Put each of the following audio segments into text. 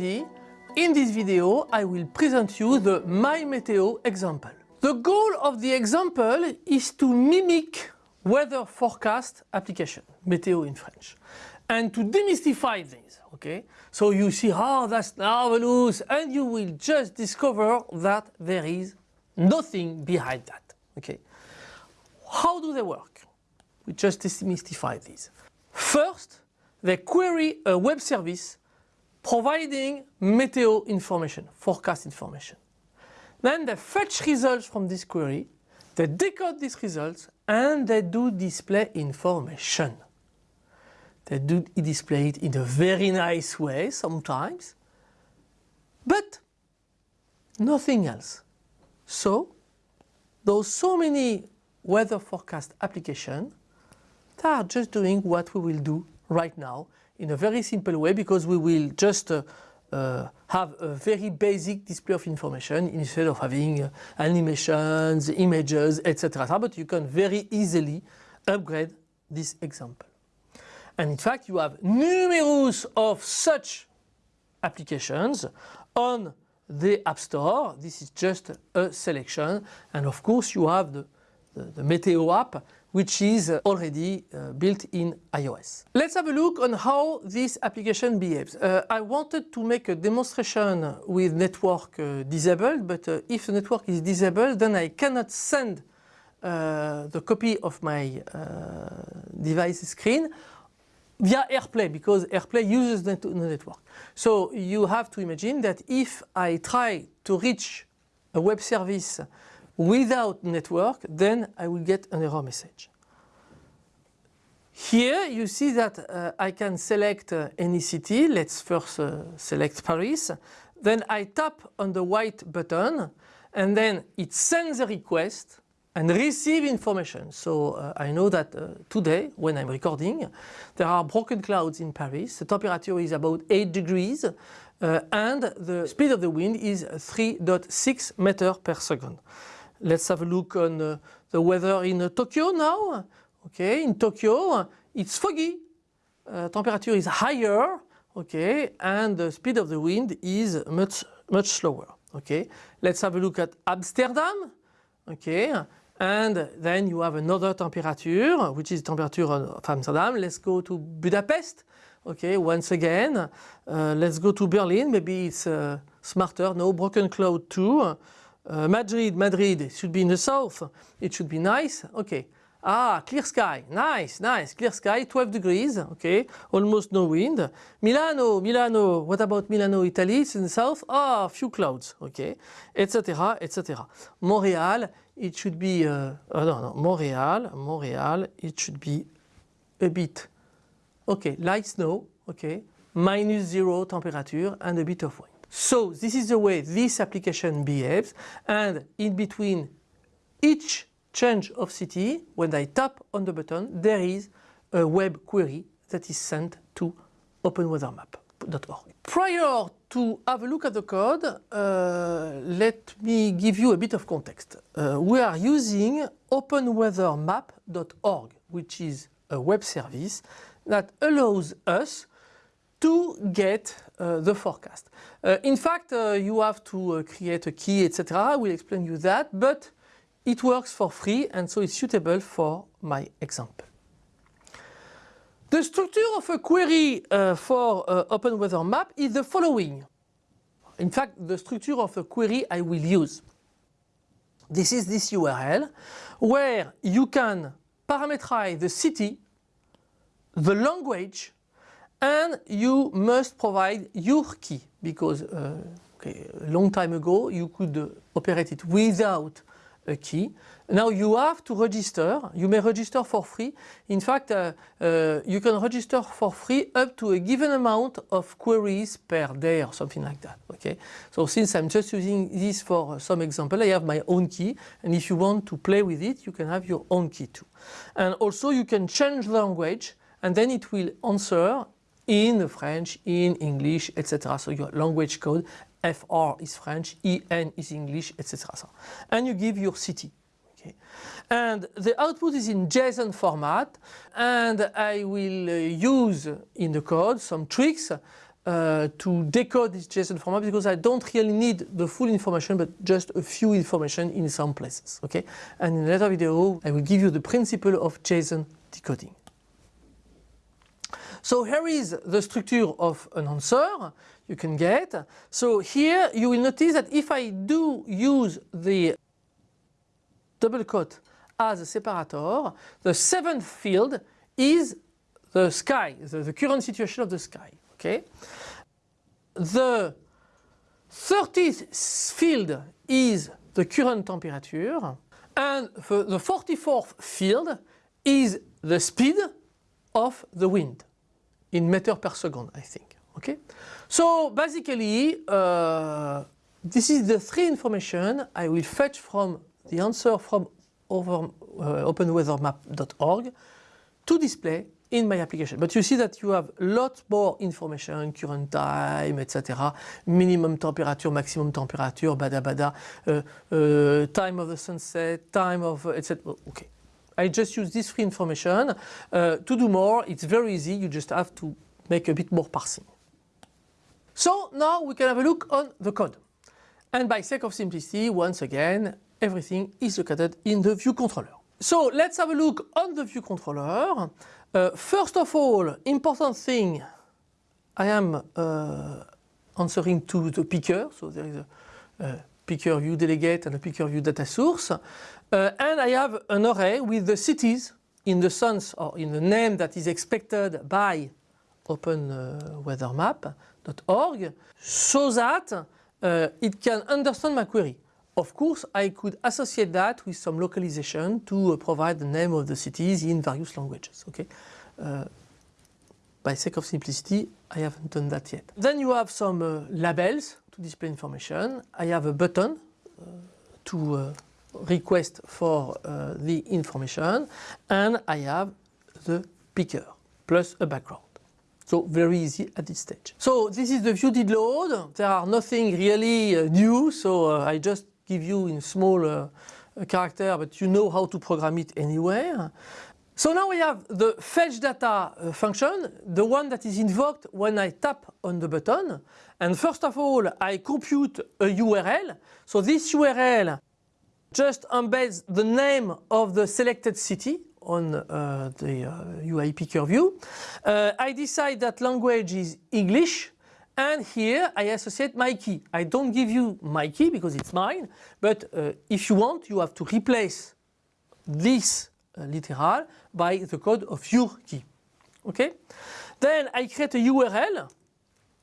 In this video I will present you the My Meteo example. The goal of the example is to mimic weather forecast application, Meteo in French, and to demystify things, okay? So you see, oh that's marvelous, and you will just discover that there is nothing behind that, okay? How do they work? We just demystify these. First, they query a web service providing meteo information, forecast information. Then they fetch results from this query, they decode these results and they do display information. They do display it in a very nice way sometimes, but nothing else. So, those so many weather forecast applications, they are just doing what we will do right now in a very simple way because we will just uh, uh, have a very basic display of information instead of having uh, animations, images, etc. But you can very easily upgrade this example. And in fact, you have numerous of such applications on the App Store. This is just a selection. And of course, you have the, the, the Meteo app which is already uh, built in iOS. Let's have a look on how this application behaves. Uh, I wanted to make a demonstration with network uh, disabled, but uh, if the network is disabled, then I cannot send uh, the copy of my uh, device screen via AirPlay because AirPlay uses the network. So you have to imagine that if I try to reach a web service without network, then I will get an error message. Here you see that uh, I can select uh, any city. Let's first uh, select Paris. Then I tap on the white button and then it sends a request and receive information. So uh, I know that uh, today, when I'm recording, there are broken clouds in Paris. The temperature is about 8 degrees uh, and the speed of the wind is 3.6 meters per second. Let's have a look on uh, the weather in uh, Tokyo now. Okay, in Tokyo it's foggy, uh, temperature is higher, okay, and the speed of the wind is much much slower. Okay, let's have a look at Amsterdam. Okay, and then you have another temperature, which is temperature of Amsterdam. Let's go to Budapest. Okay, once again, uh, let's go to Berlin. Maybe it's uh, smarter. No, broken cloud too. Uh, Madrid, Madrid, it should be in the south. It should be nice. Okay. Ah, clear sky. Nice, nice. Clear sky, 12 degrees. Okay. Almost no wind. Milano, Milano. What about Milano, Italy? It's in the south? Ah, few clouds. Okay. Etc. Etc. Montreal, it should be. Uh, oh, no, no. Montreal, Montreal, it should be a bit. Okay. Light snow. Okay. Minus zero temperature and a bit of wind. So this is the way this application behaves and in between each change of city when I tap on the button there is a web query that is sent to openweathermap.org. Prior to have a look at the code, uh, let me give you a bit of context. Uh, we are using openweathermap.org which is a web service that allows us to get uh, the forecast. Uh, in fact, uh, you have to uh, create a key, etc. I will explain you that, but it works for free and so it's suitable for my example. The structure of a query uh, for uh, Open Weather Map is the following. In fact, the structure of a query I will use. This is this URL where you can parameterize the city, the language, and you must provide your key because uh, okay, a long time ago you could uh, operate it without a key. Now you have to register, you may register for free. In fact, uh, uh, you can register for free up to a given amount of queries per day or something like that. Okay. So since I'm just using this for some example, I have my own key and if you want to play with it, you can have your own key too. And also you can change language and then it will answer in French, in English, etc. So your language code, FR is French, EN is English, etc. So, and you give your city. Okay. And the output is in JSON format and I will uh, use in the code some tricks uh, to decode this JSON format because I don't really need the full information but just a few information in some places. Okay, and in another video I will give you the principle of JSON decoding. So here is the structure of an answer you can get. So here you will notice that if I do use the double quote as a separator, the seventh field is the sky, the, the current situation of the sky. Okay. The 30th field is the current temperature and the 44th field is the speed of the wind in meter per second, I think. Okay, so basically, uh, this is the three information I will fetch from the answer from over, uh, openweathermap.org to display in my application. But you see that you have lots more information, current time, etc. Minimum temperature, maximum temperature, bada bada, uh, uh, time of the sunset, time of, etc. Okay. I just use this free information. Uh, to do more, it's very easy. You just have to make a bit more parsing. So now we can have a look on the code. And by sake of simplicity, once again, everything is located in the view controller. So let's have a look on the view controller. Uh, first of all, important thing, I am uh, answering to the picker, so there is a, a picker view delegate and a picker view data source. Uh, and I have an array with the cities in the sense or in the name that is expected by openweathermap.org so that uh, it can understand my query. Of course, I could associate that with some localization to uh, provide the name of the cities in various languages. Okay, uh, by sake of simplicity, I haven't done that yet. Then you have some uh, labels to display information. I have a button uh, to uh, request for uh, the information and I have the picker plus a background. So very easy at this stage. So this is the view did load. There are nothing really uh, new, so uh, I just give you in small uh, character, but you know how to program it anywhere. So now we have the fetch data function, the one that is invoked when I tap on the button. And first of all, I compute a URL. So this URL just embeds the name of the selected city on uh, the uh, UI picker view. Uh, I decide that language is English and here I associate my key. I don't give you my key because it's mine, but uh, if you want, you have to replace this uh, literal by the code of your key. Okay? Then I create a URL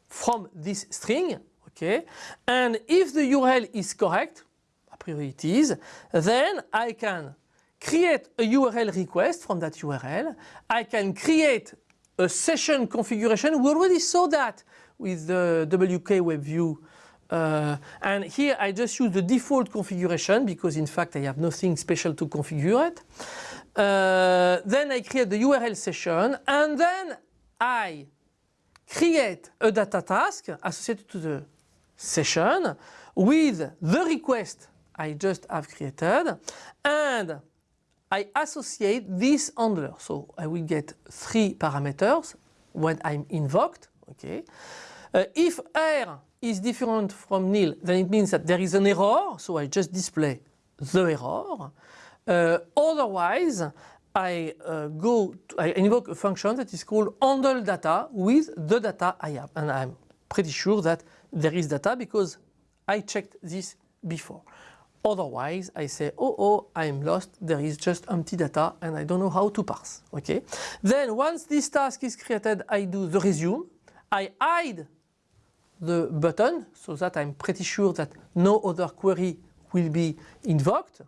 from this string, okay? And if the URL is correct, a priori it is, then I can create a URL request from that URL. I can create a session configuration. We already saw that with the WK Web View. Uh, and here I just use the default configuration because in fact I have nothing special to configure it. Uh, then I create the URL session and then I create a data task associated to the session with the request I just have created and I associate this handler. So I will get three parameters when I'm invoked. Okay. Uh, if R is different from nil, then it means that there is an error. So I just display the error. Uh, otherwise, I uh, go, to, I invoke a function that is called handle data with the data I have. And I'm pretty sure that there is data because I checked this before. Otherwise, I say, oh, oh, I'm lost. There is just empty data and I don't know how to parse. Okay. Then once this task is created, I do the resume. I hide the button so that I'm pretty sure that no other query will be invoked.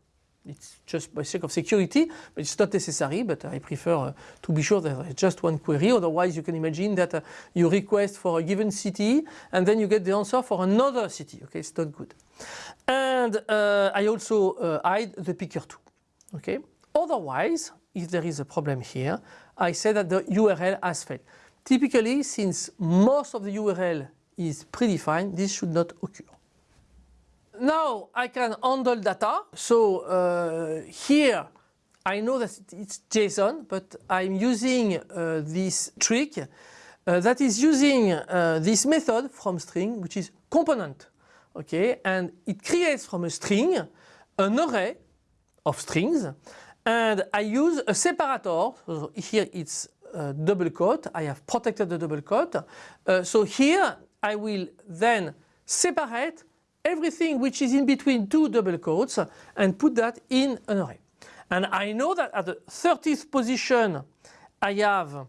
It's just by sake of security, but it's not necessary, but I prefer uh, to be sure that there is just one query. Otherwise, you can imagine that uh, you request for a given city and then you get the answer for another city. Okay, it's not good. And uh, I also uh, hide the picker too. Okay. Otherwise, if there is a problem here, I say that the URL has failed. Typically, since most of the URL is predefined, this should not occur. Now I can handle data. So uh, here I know that it's JSON, but I'm using uh, this trick uh, that is using uh, this method from string, which is component. Okay, and it creates from a string an array of strings, and I use a separator. So here it's a double quote. I have protected the double quote. Uh, so here I will then separate everything which is in between two double quotes and put that in an array. And I know that at the 30th position I have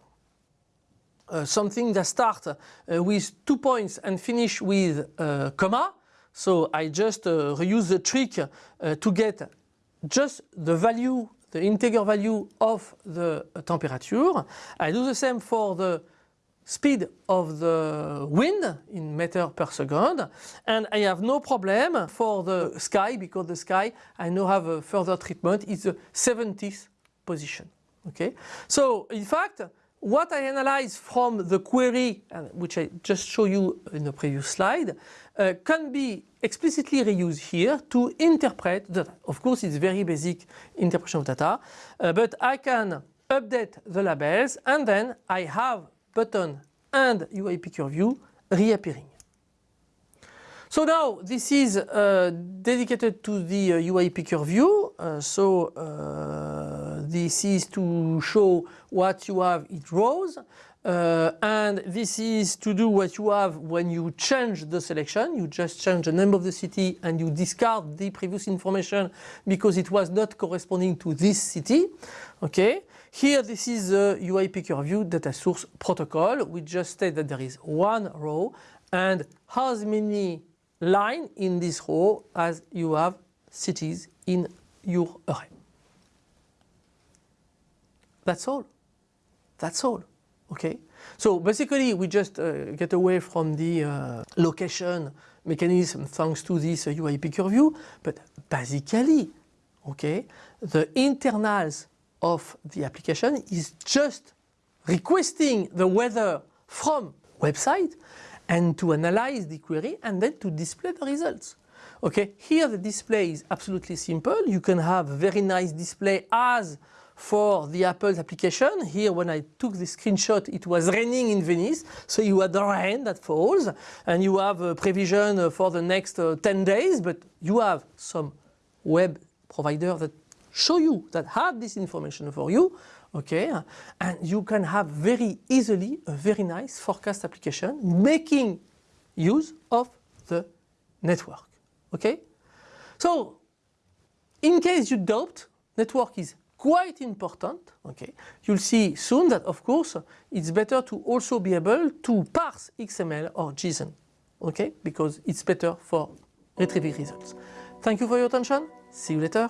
uh, something that starts uh, with two points and finish with a comma. So I just uh, reuse the trick uh, to get just the value, the integer value of the temperature. I do the same for the speed of the wind in meter per second and I have no problem for the sky because the sky I now have a further treatment is the 70th position. Okay, so in fact what I analyze from the query, which I just show you in the previous slide, uh, can be explicitly reused here to interpret data. Of course, it's very basic interpretation of data, uh, but I can update the labels and then I have button and UI picker view reappearing. So now this is uh, dedicated to the uh, UI picker view. Uh, so uh, this is to show what you have in rows. Uh, and this is to do what you have when you change the selection. You just change the name of the city and you discard the previous information because it was not corresponding to this city. Okay. Here this is the UI picker view data source protocol. We just state that there is one row and how many line in this row as you have cities in your array. That's all. That's all. Okay. So basically we just uh, get away from the uh, location mechanism thanks to this uh, UI picker view, but basically, okay, the internals of the application is just requesting the weather from website and to analyze the query and then to display the results. Okay, here the display is absolutely simple. You can have very nice display as for the Apple's application. Here when I took the screenshot it was raining in Venice. So you had the rain that falls and you have a prevision for the next uh, 10 days but you have some web provider that show you that have this information for you okay? And you can have very easily a very nice forecast application making use of the network okay? So in case you doubt network is quite important okay? You'll see soon that of course it's better to also be able to parse XML or JSON okay? Because it's better for retrieving results. Thank you for your attention. See you later